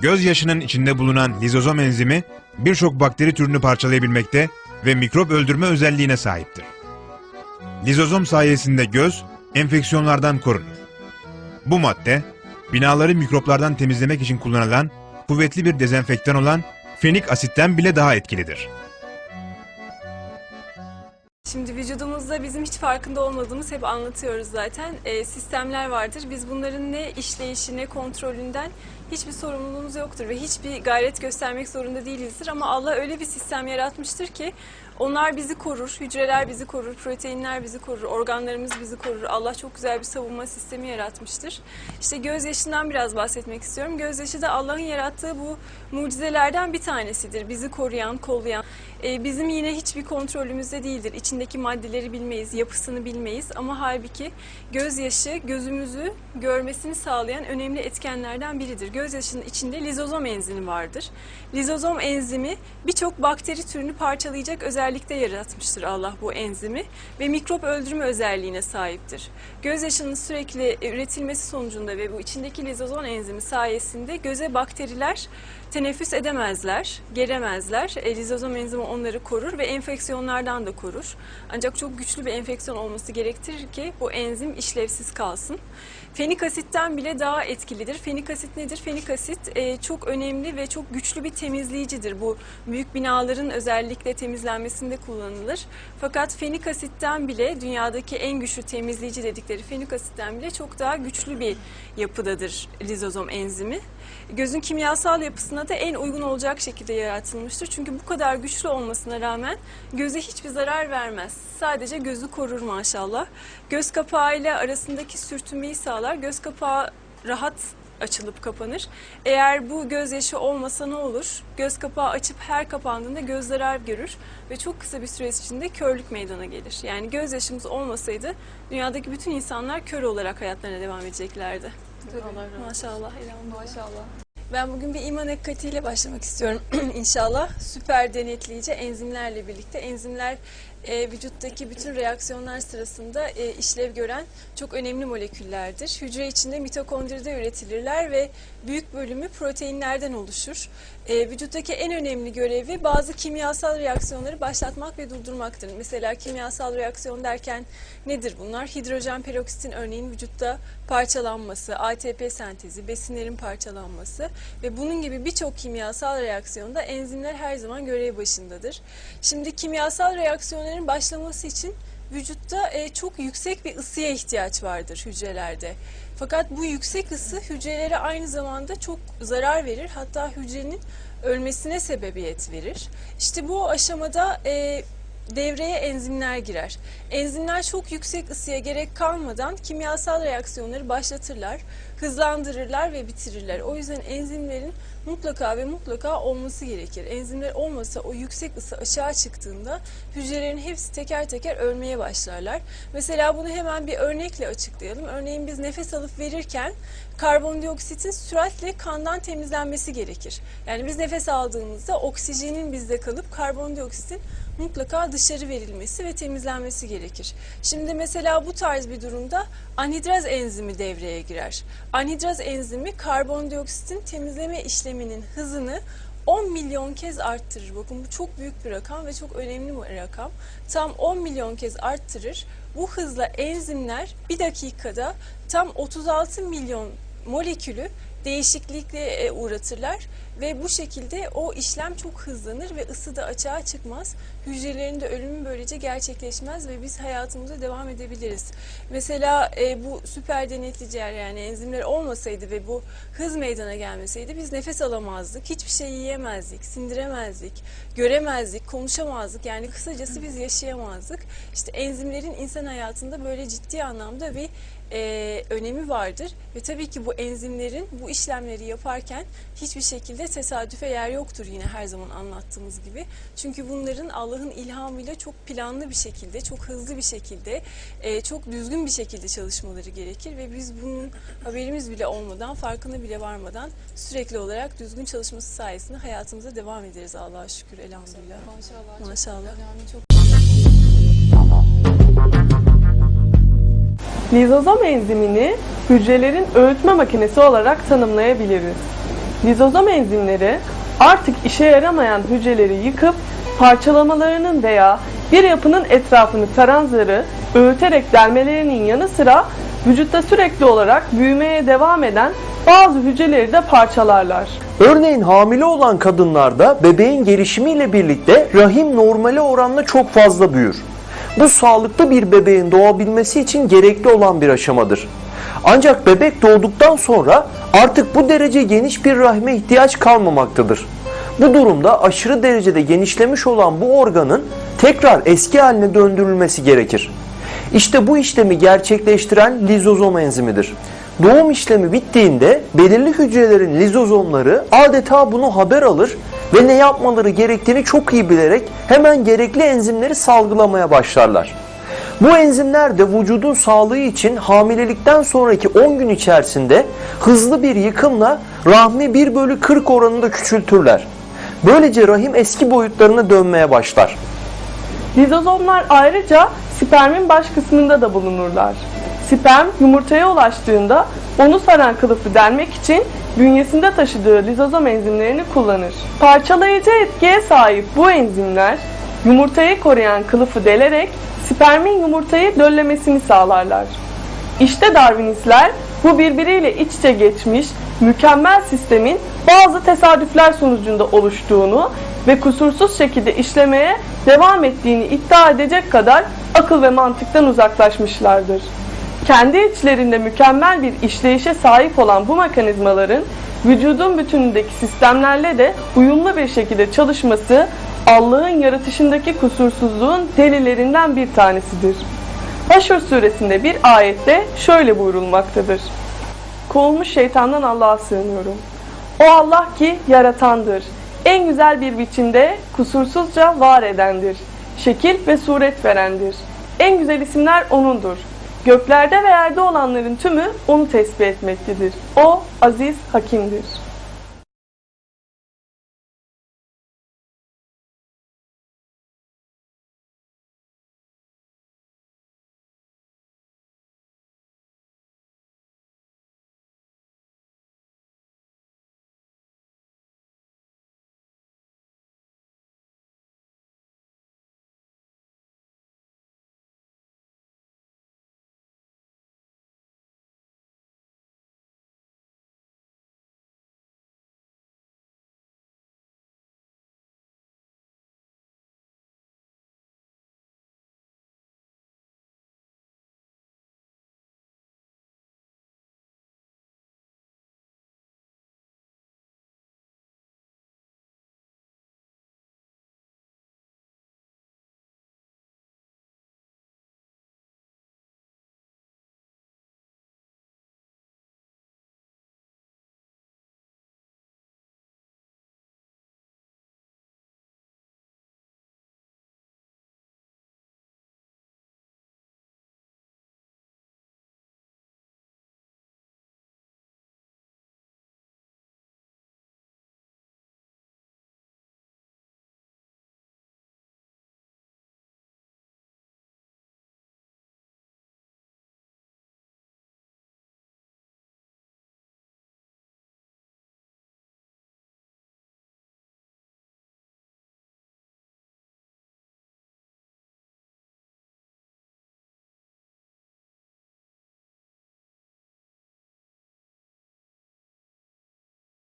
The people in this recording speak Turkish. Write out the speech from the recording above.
Gözyaşının içinde bulunan lizozom enzimi birçok bakteri türünü parçalayabilmekte ve mikrop öldürme özelliğine sahiptir. Lizozom sayesinde göz enfeksiyonlardan korunur. Bu madde binaları mikroplardan temizlemek için kullanılan kuvvetli bir dezenfektan olan fenik asitten bile daha etkilidir. Şimdi vücudumuzda bizim hiç farkında olmadığımız hep anlatıyoruz zaten e, sistemler vardır. Biz bunların ne işleyişi ne kontrolünden hiçbir sorumluluğumuz yoktur ve hiçbir gayret göstermek zorunda değilizdir. Ama Allah öyle bir sistem yaratmıştır ki onlar bizi korur, hücreler bizi korur, proteinler bizi korur, organlarımız bizi korur. Allah çok güzel bir savunma sistemi yaratmıştır. İşte gözyaşından biraz bahsetmek istiyorum. Gözyaşı da Allah'ın yarattığı bu mucizelerden bir tanesidir. Bizi koruyan, kollayan. E, bizim yine hiçbir kontrolümüzde değildir. İçindeki maddeleri bilmeyiz, yapısını bilmeyiz ama halbuki gözyaşı gözümüzü görmesini sağlayan önemli etkenlerden biridir. Gözyaşının içinde lizozom enzimi vardır. Lizozom enzimi birçok bakteri türünü parçalayacak özellikte yaratmıştır Allah bu enzimi ve mikrop öldürme özelliğine sahiptir. Gözyaşının sürekli üretilmesi sonucunda ve bu içindeki lizozom enzimi sayesinde göze bakteriler teneffüs edemezler, gelemezler. E, lizozom enzimi onları korur ve enfeksiyonlardan da korur. Ancak çok güçlü bir enfeksiyon olması gerektirir ki bu enzim işlevsiz kalsın. Fenik asitten bile daha etkilidir. Fenik asit nedir? Fenik asit e, çok önemli ve çok güçlü bir temizleyicidir. Bu büyük binaların özellikle temizlenmesinde kullanılır. Fakat fenik asitten bile dünyadaki en güçlü temizleyici dedikleri fenik asitten bile çok daha güçlü bir yapıdadır lizozom enzimi. Gözün kimyasal yapısına da en uygun olacak şekilde yaratılmıştır. Çünkü bu kadar güçlü olmasına rağmen göze hiçbir zarar vermez. Sadece gözü korur maşallah. Göz kapağıyla arasındaki sürtünmeyi sağlar. Göz kapağı rahat açılıp kapanır. Eğer bu gözyaşı olmasa ne olur? Göz kapağı açıp her kapandığında göz zarar görür ve çok kısa bir süre içinde körlük meydana gelir. Yani gözyaşımız olmasaydı dünyadaki bütün insanlar kör olarak hayatlarına devam edeceklerdi. Maşallah. elhamdülillah. Maşallah. Ben bugün bir iman hakikatiyle başlamak istiyorum inşallah. Süper denetleyici enzimlerle birlikte. Enzimler e, vücuttaki bütün reaksiyonlar sırasında e, işlev gören çok önemli moleküllerdir. Hücre içinde mitokondride üretilirler ve büyük bölümü proteinlerden oluşur. E, vücuttaki en önemli görevi bazı kimyasal reaksiyonları başlatmak ve durdurmaktır. Mesela kimyasal reaksiyon derken nedir bunlar? Hidrojen peroksitin örneğin vücutta parçalanması, ATP sentezi, besinlerin parçalanması ve bunun gibi birçok kimyasal reaksiyonda enzimler her zaman görev başındadır. Şimdi kimyasal reaksiyonların başlaması için vücutta e, çok yüksek bir ısıya ihtiyaç vardır hücrelerde. Fakat bu yüksek ısı hücrelere aynı zamanda çok zarar verir. Hatta hücrenin ölmesine sebebiyet verir. İşte bu aşamada e, devreye enzimler girer. Enzimler çok yüksek ısıya gerek kalmadan kimyasal reaksiyonları başlatırlar, hızlandırırlar ve bitirirler. O yüzden enzimlerin mutlaka ve mutlaka olması gerekir. Enzimler olmasa o yüksek ısı aşağı çıktığında hücrelerin hepsi teker teker ölmeye başlarlar. Mesela bunu hemen bir örnekle açıklayalım. Örneğin biz nefes alıp verirken karbondioksitin süratle kandan temizlenmesi gerekir. Yani biz nefes aldığımızda oksijenin bizde kalıp karbondioksitin mutlaka dışarı verilmesi ve temizlenmesi gerekir. Şimdi mesela bu tarz bir durumda anhidraz enzimi devreye girer. Anhidraz enzimi karbondioksitin temizleme işleminin hızını 10 milyon kez arttırır. Bakın bu çok büyük bir rakam ve çok önemli bir rakam. Tam 10 milyon kez arttırır. Bu hızla enzimler bir dakikada tam 36 milyon molekülü değişiklikle uğratırlar ve bu şekilde o işlem çok hızlanır ve ısı da açığa çıkmaz. Hücrelerin de ölümü böylece gerçekleşmez ve biz hayatımıza devam edebiliriz. Mesela e, bu süper denetleyiciler yani enzimler olmasaydı ve bu hız meydana gelmeseydi biz nefes alamazdık, hiçbir şey yiyemezdik, sindiremezdik, göremezdik, konuşamazdık. Yani kısacası biz yaşayamazdık. İşte enzimlerin insan hayatında böyle ciddi anlamda bir e, önemi vardır ve tabii ki bu enzimlerin bu işlemleri yaparken hiçbir şekilde tesadüfe yer yoktur yine her zaman anlattığımız gibi. Çünkü bunların Allah'ın ilhamıyla çok planlı bir şekilde, çok hızlı bir şekilde, e, çok düzgün bir şekilde çalışmaları gerekir ve biz bunun haberimiz bile olmadan, farkına bile varmadan sürekli olarak düzgün çalışması sayesinde hayatımıza devam ederiz Allah'a şükür elhamdülillah. Maşallah. çok Maşallah. Önemli, çok Lizozom enzimini hücrelerin öğütme makinesi olarak tanımlayabiliriz. Lizozom enzimleri artık işe yaramayan hücreleri yıkıp parçalamalarının veya bir yapının etrafını saran öğüterek delmelerinin yanı sıra vücutta sürekli olarak büyümeye devam eden bazı hücreleri de parçalarlar. Örneğin hamile olan kadınlarda bebeğin gelişimiyle birlikte rahim normale oranla çok fazla büyür. Bu sağlıklı bir bebeğin doğabilmesi için gerekli olan bir aşamadır. Ancak bebek doğduktan sonra artık bu derece geniş bir rahme ihtiyaç kalmamaktadır. Bu durumda aşırı derecede genişlemiş olan bu organın tekrar eski haline döndürülmesi gerekir. İşte bu işlemi gerçekleştiren lizozom enzimidir. Doğum işlemi bittiğinde belirli hücrelerin lizozomları adeta bunu haber alır ve ne yapmaları gerektiğini çok iyi bilerek hemen gerekli enzimleri salgılamaya başlarlar. Bu enzimler de vücudun sağlığı için hamilelikten sonraki 10 gün içerisinde hızlı bir yıkımla rahmi 1 bölü 40 oranında küçültürler. Böylece rahim eski boyutlarına dönmeye başlar. Lizozomlar ayrıca spermin baş kısmında da bulunurlar. Sperm yumurtaya ulaştığında onu saran kılıfı delmek için bünyesinde taşıdığı lizozom enzimlerini kullanır. Parçalayıcı etkiye sahip bu enzimler yumurtayı koruyan kılıfı delerek spermin yumurtayı döllemesini sağlarlar. İşte Darwinistler bu birbiriyle iç içe geçmiş mükemmel sistemin bazı tesadüfler sonucunda oluştuğunu ve kusursuz şekilde işlemeye devam ettiğini iddia edecek kadar akıl ve mantıktan uzaklaşmışlardır. Kendi içlerinde mükemmel bir işleyişe sahip olan bu mekanizmaların vücudun bütünündeki sistemlerle de uyumlu bir şekilde çalışması Allah'ın yaratışındaki kusursuzluğun delillerinden bir tanesidir. Haşr suresinde bir ayette şöyle buyurulmaktadır. Kovulmuş şeytandan Allah'a sığınıyorum. O Allah ki yaratandır. En güzel bir biçimde kusursuzca var edendir. Şekil ve suret verendir. En güzel isimler O'nundur. Göklerde ve yerde olanların tümü O'nu tesbih etmektedir. O aziz hakimdir.